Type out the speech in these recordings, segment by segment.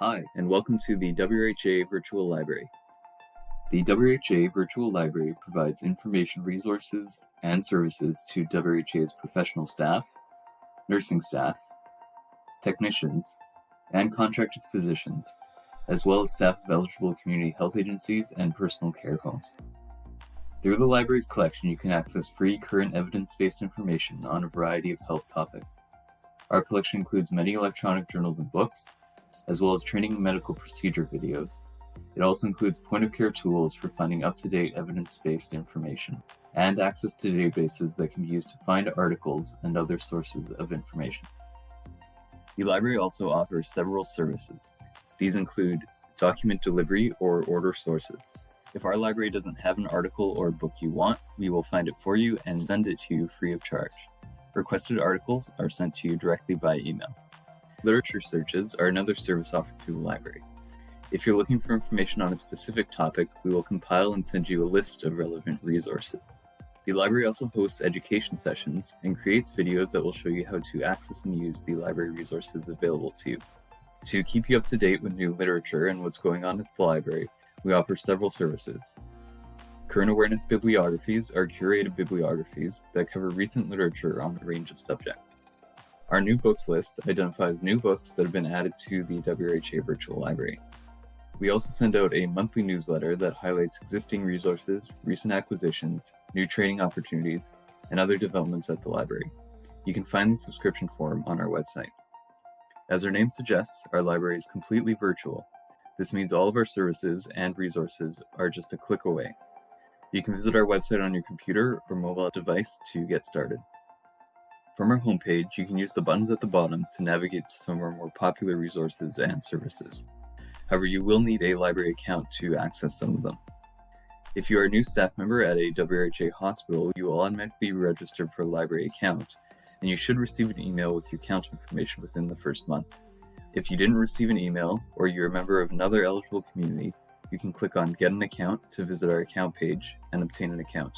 Hi, and welcome to the WHA Virtual Library. The WHA Virtual Library provides information resources and services to WHA's professional staff, nursing staff, technicians, and contracted physicians, as well as staff of eligible community health agencies and personal care homes. Through the library's collection, you can access free current evidence-based information on a variety of health topics. Our collection includes many electronic journals and books, as well as training and medical procedure videos. It also includes point-of-care tools for finding up-to-date evidence-based information, and access to databases that can be used to find articles and other sources of information. The library also offers several services. These include document delivery or order sources. If our library doesn't have an article or book you want, we will find it for you and send it to you free of charge. Requested articles are sent to you directly by email. Literature searches are another service offered through the library. If you're looking for information on a specific topic, we will compile and send you a list of relevant resources. The library also hosts education sessions and creates videos that will show you how to access and use the library resources available to you. To keep you up to date with new literature and what's going on at the library, we offer several services. Current Awareness Bibliographies are curated bibliographies that cover recent literature on a range of subjects. Our new books list identifies new books that have been added to the WHA Virtual Library. We also send out a monthly newsletter that highlights existing resources, recent acquisitions, new training opportunities, and other developments at the library. You can find the subscription form on our website. As our name suggests, our library is completely virtual. This means all of our services and resources are just a click away. You can visit our website on your computer or mobile device to get started. From our homepage, you can use the buttons at the bottom to navigate to some of our more popular resources and services. However, you will need a library account to access some of them. If you are a new staff member at a WRHA hospital, you will automatically be registered for a library account, and you should receive an email with your account information within the first month. If you didn't receive an email, or you're a member of another eligible community, you can click on Get an Account to visit our account page and obtain an account.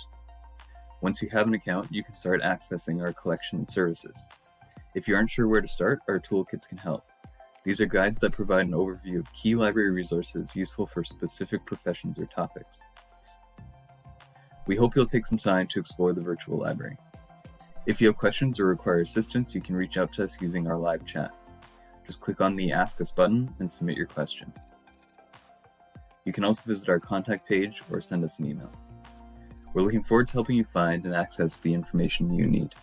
Once you have an account, you can start accessing our collection and services. If you aren't sure where to start, our toolkits can help. These are guides that provide an overview of key library resources useful for specific professions or topics. We hope you'll take some time to explore the virtual library. If you have questions or require assistance, you can reach out to us using our live chat. Just click on the Ask Us button and submit your question. You can also visit our contact page or send us an email. We're looking forward to helping you find and access the information you need.